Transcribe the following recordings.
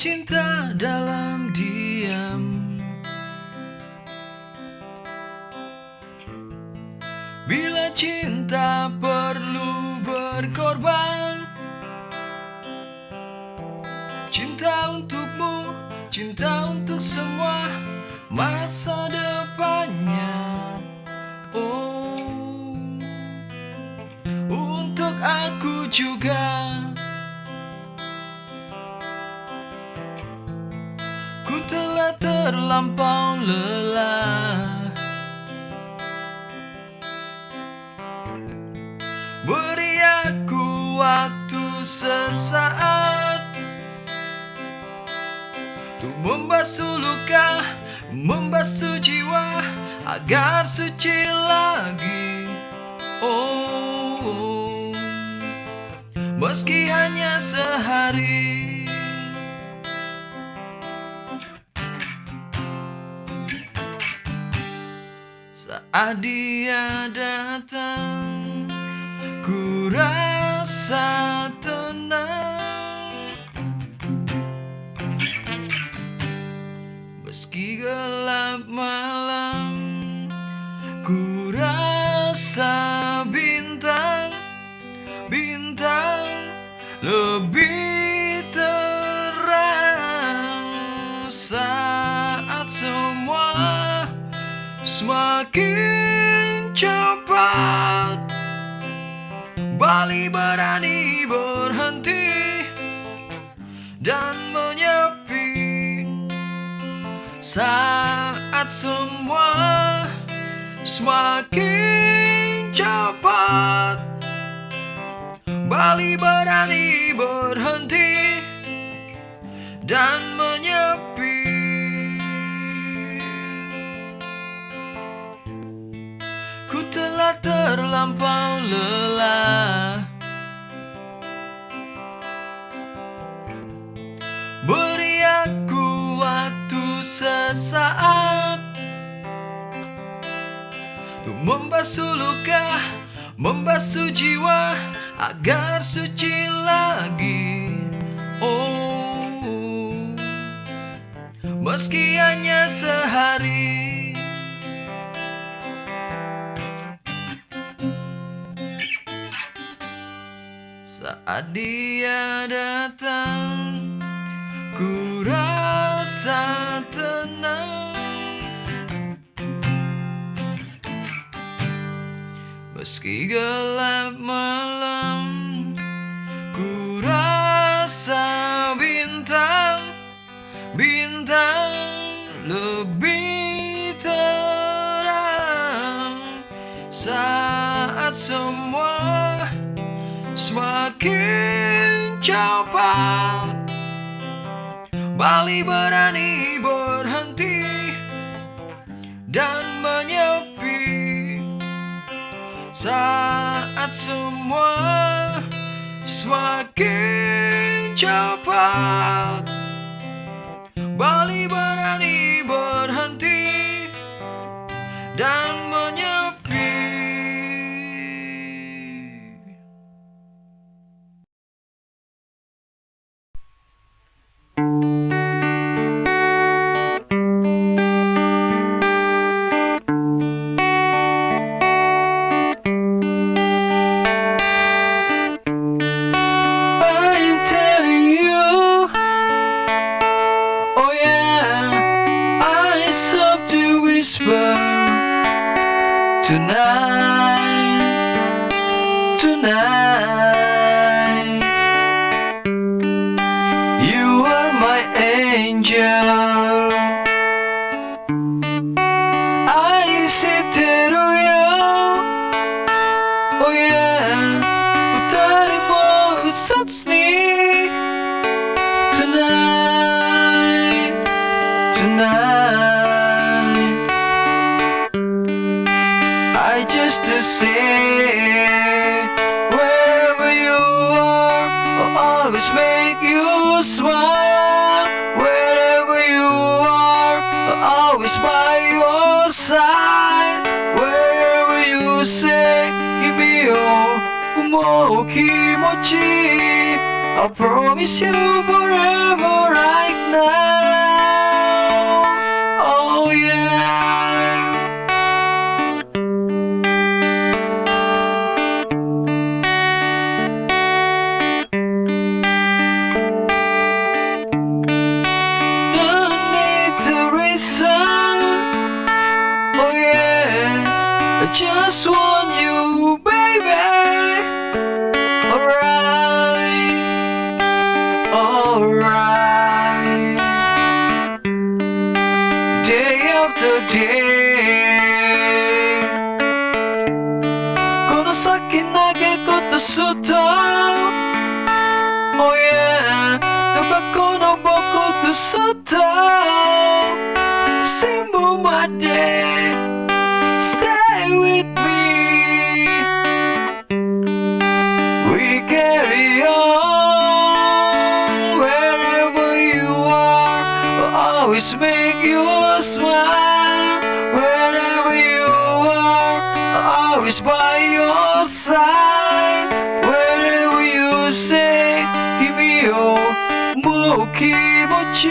cinta dalam sesaat. Untuk membasuh luka Membasuh jiwa Agar suci lagi. Oh Meski hanya sehari. Saat dia datang Ku rasa tenang. Meski gelap malam Ku rasa bintang Bintang lebih terang. Saat semua semakin Bali berani berhenti dan menyepi Saat semua semakin cepat. Bali berani berhenti dan menyepi terlampau lelah. Beri aku waktu sesaat Untuk membasuh luka Membasuh jiwa Agar suci lagi. Oh Meski hanya sehari Saat dia datang Ku rasa tenang. Meski gelap malam Ku rasa bintang Bintang lebih terang. Saat semua semakin cepat Bali berani berhenti dan menyepi Saat semua semakin cepat Bali berani berhenti dan menyepi tonight, me segura. 君をもう気持ち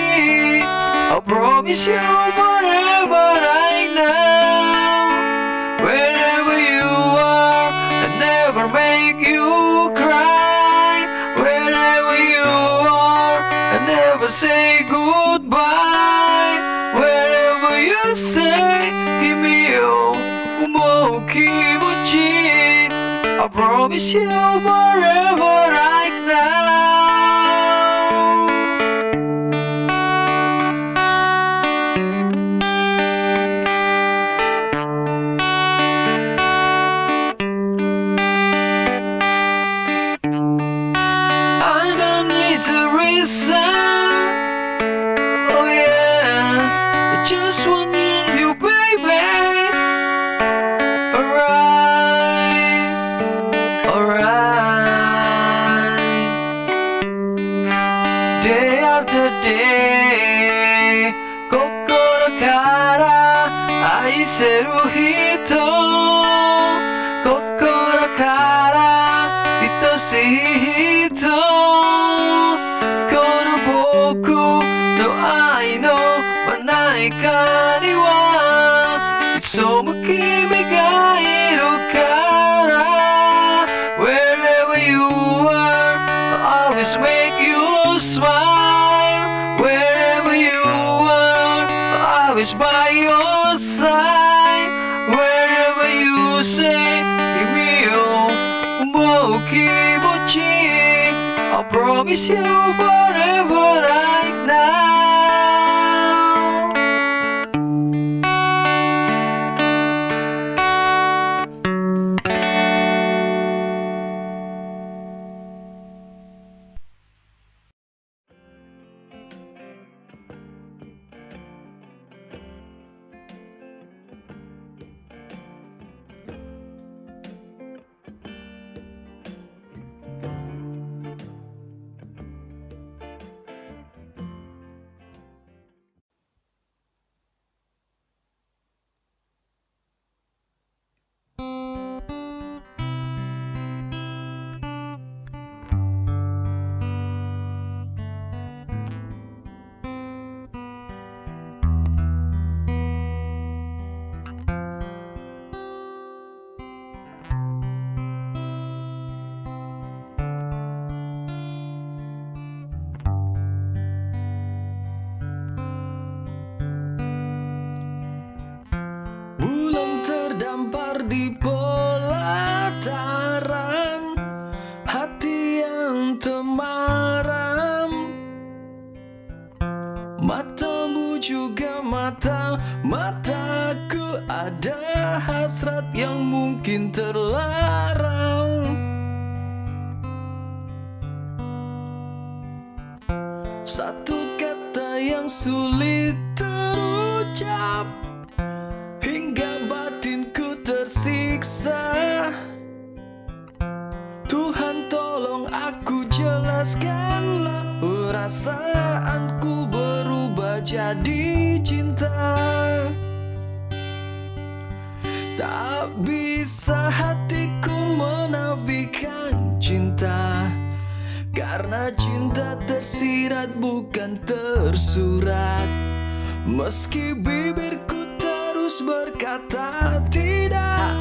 I promise you forever I know promise you forever like that. 愛せる人。心から愛しい笑话。yang sulit terucap Hingga batinku tersiksa. Tuhan tolong aku jelaskanlah Perasaanku berubah jadi cinta. Tak bisa hatiku menafikan cinta. Karena cinta tersirat bukan tersurat. Meski bibirku terus berkata tidak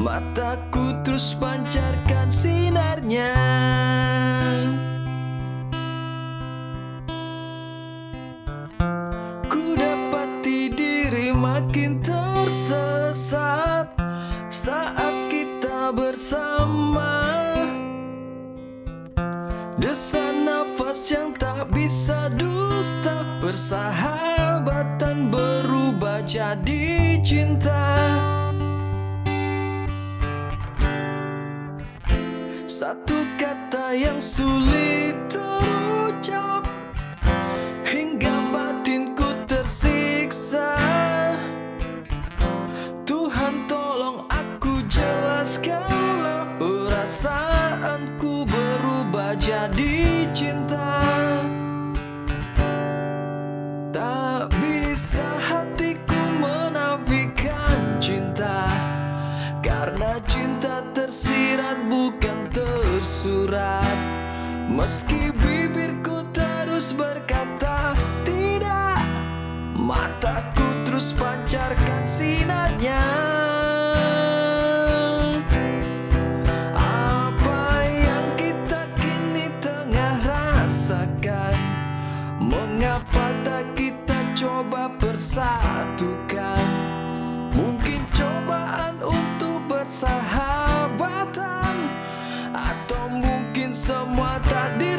Mataku terus pancarkan sinarnya. Ku dapati diri makin tersesat Saat kita bersama. Kesan nafas yang tak bisa dusta. Persahabatan berubah jadi cinta. Satu kata yang sulit. Meski bibirku terus berkata tidak Mataku terus pancarkan sinarnya. Apa yang kita kini tengah rasakan? Mengapa tak kita coba bersatukan? Mungkin cobaan untuk bersahabat semua tak di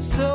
so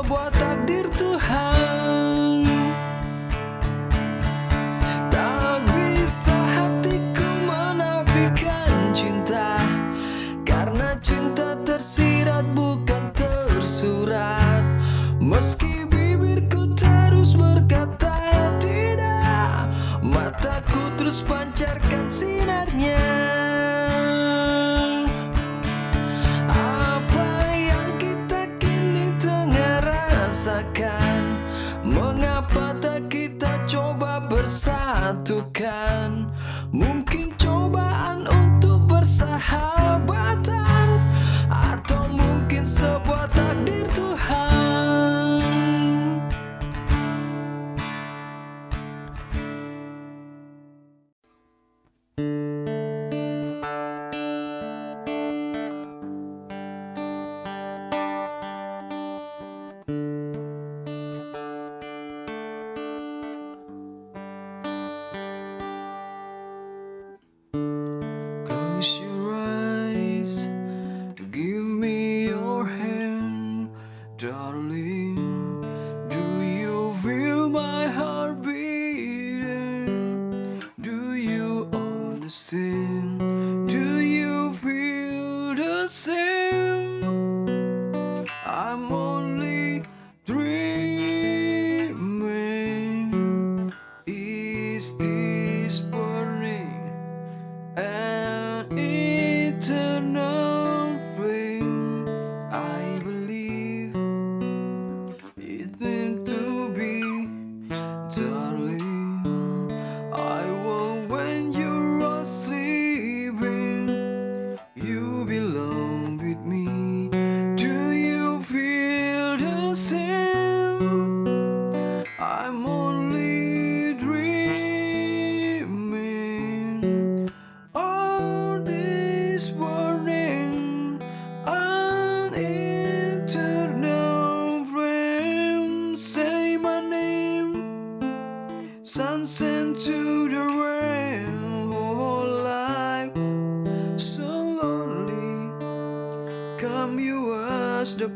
once into the rain, rainbow life. So lonely come you as the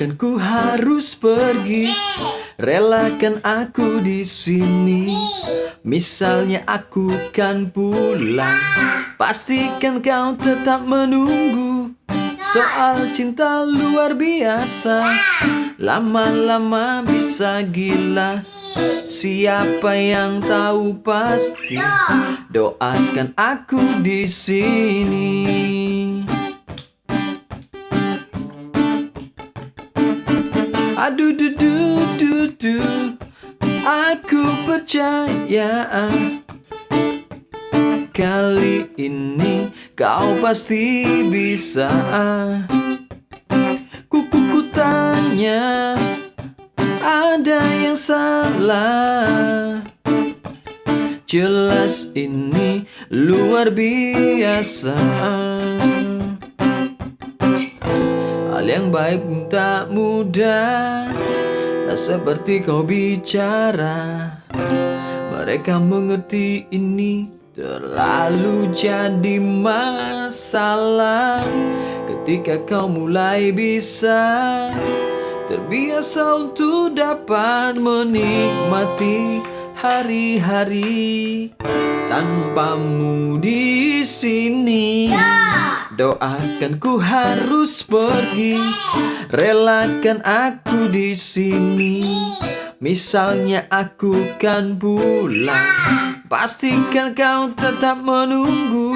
Doakan ku harus pergi. Relakan aku di sini. Misalnya aku kan pulang. Pastikan kau tetap menunggu. Soal cinta luar biasa. Lama-lama bisa gila. Siapa yang tahu pasti. Doakan aku di sini Aduh du du du du Aku percaya Kali ini kau pasti bisa. Kuku ku tanya Ada yang salah? Jelas ini luar biasa Hal yang baik pun tak mudah. Tak seperti kau bicara. Mereka mengerti ini Terlalu jadi masalah. Ketika kau mulai bisa Terbiasa untuk dapat menikmati hari-hari tanpamu di sini. Doakan ku harus pergi, relakan aku di sini. Misalnya aku kan pulang, pastikan kau tetap menunggu.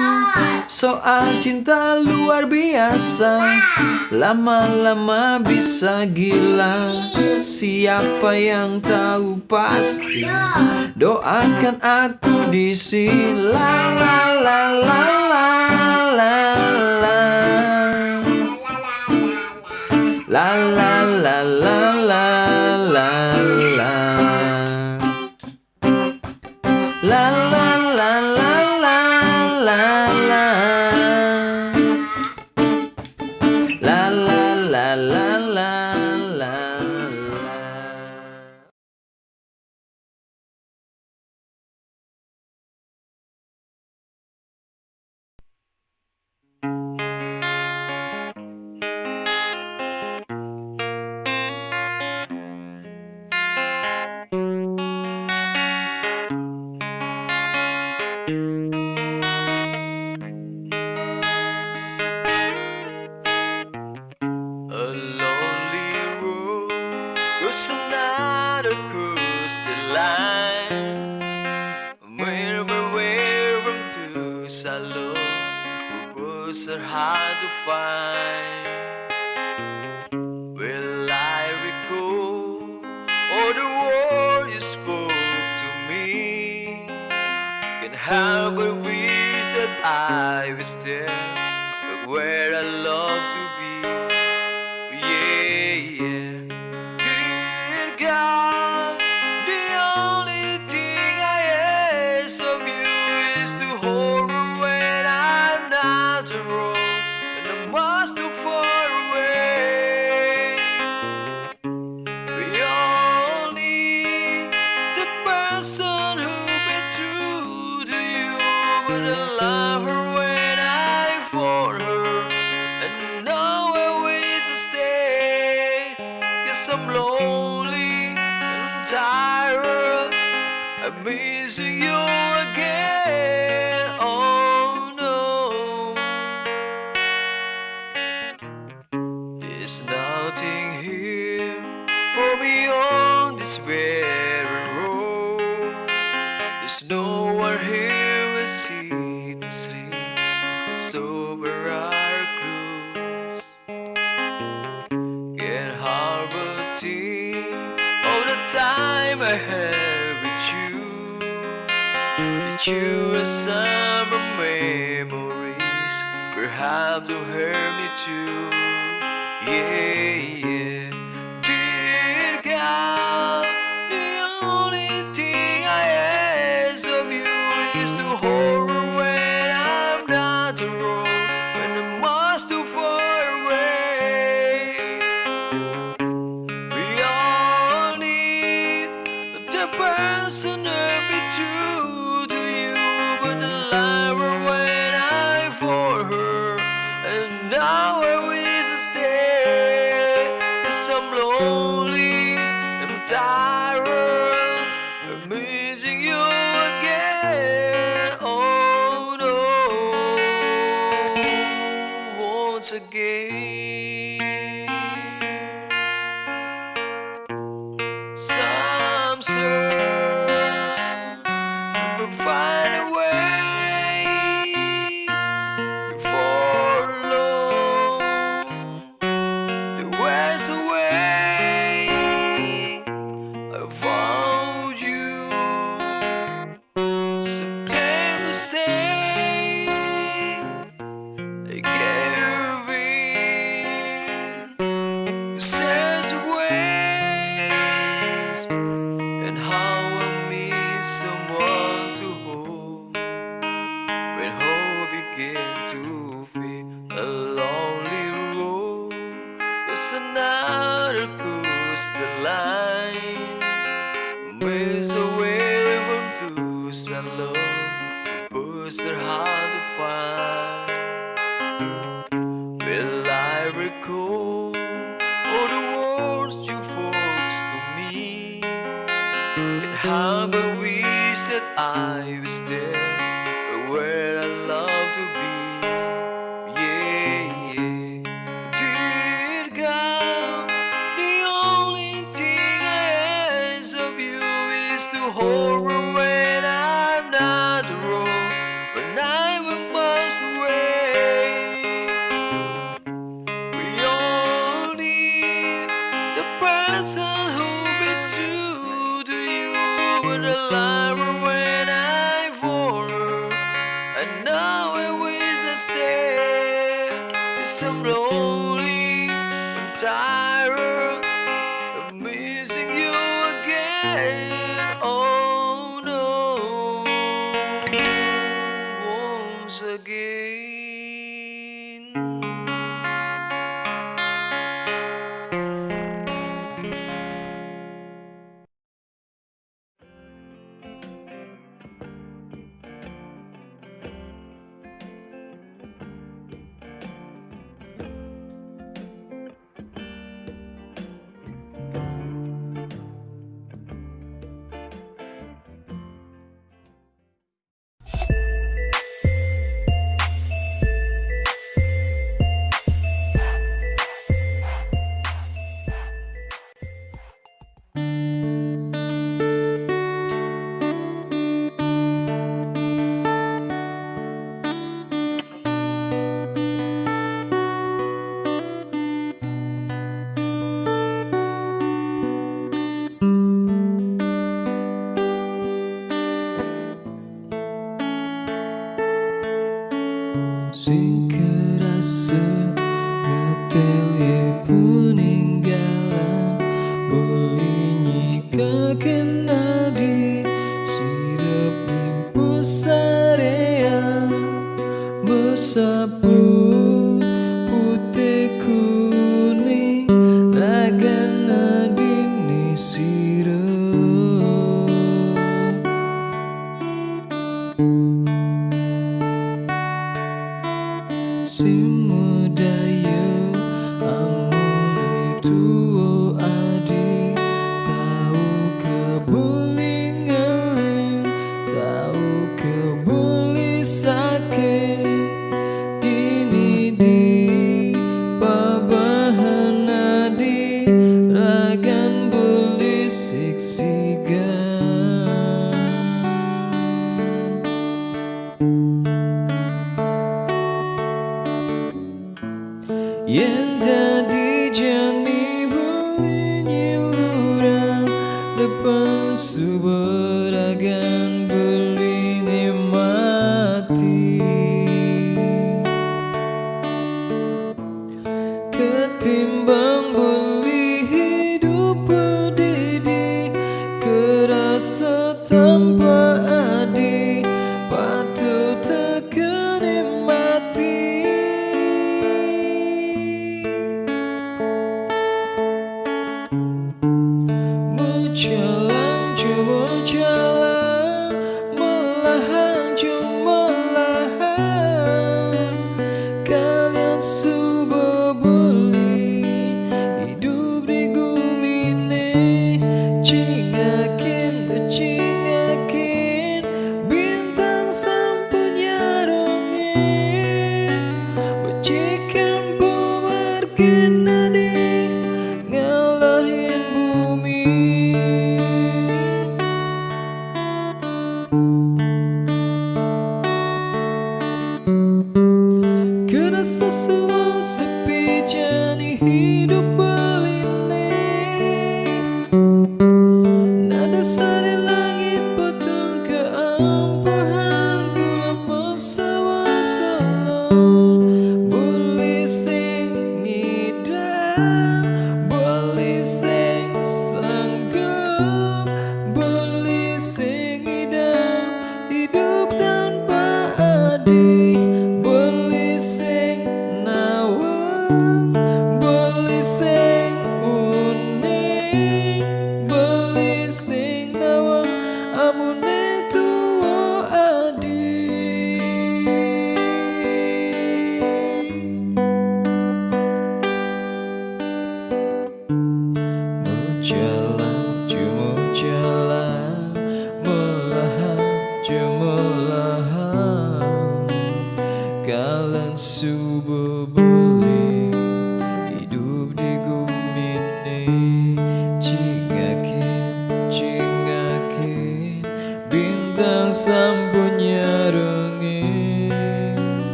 Soal cinta luar biasa, lama-lama bisa gila. Siapa yang tahu pasti? Doakan aku di sini. La la la la la la. La la la la la la person who be true to you But I love her when I for her. And nowhere I to stay. Yes, I'm lonely and tired. I'm missing you now it is a stare. It's a. Yang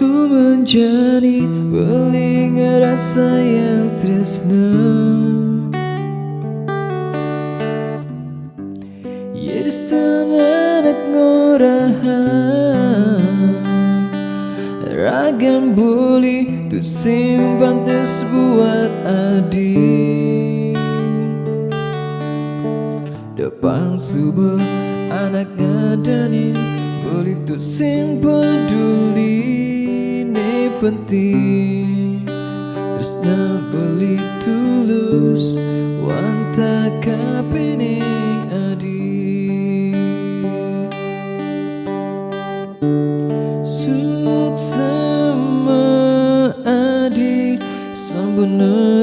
Waktu menjadi beling rasa yang tresna Yes, tenanak ngorahan Ragam buli tu simpan tes buat adi. Depan subuh anak gadani boleh tu simpan dulu penting. Tresna beli tulus Wanta kapini adi Suksama adi Sambunus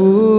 Ooh.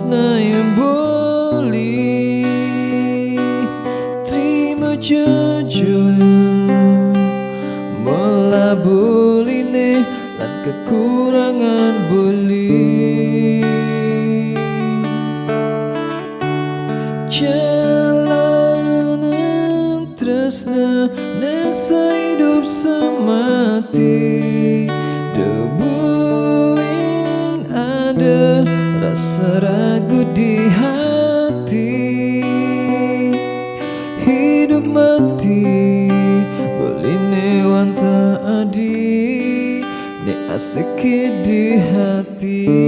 Hapuslah yang boleh. Terima kasih asik di hati.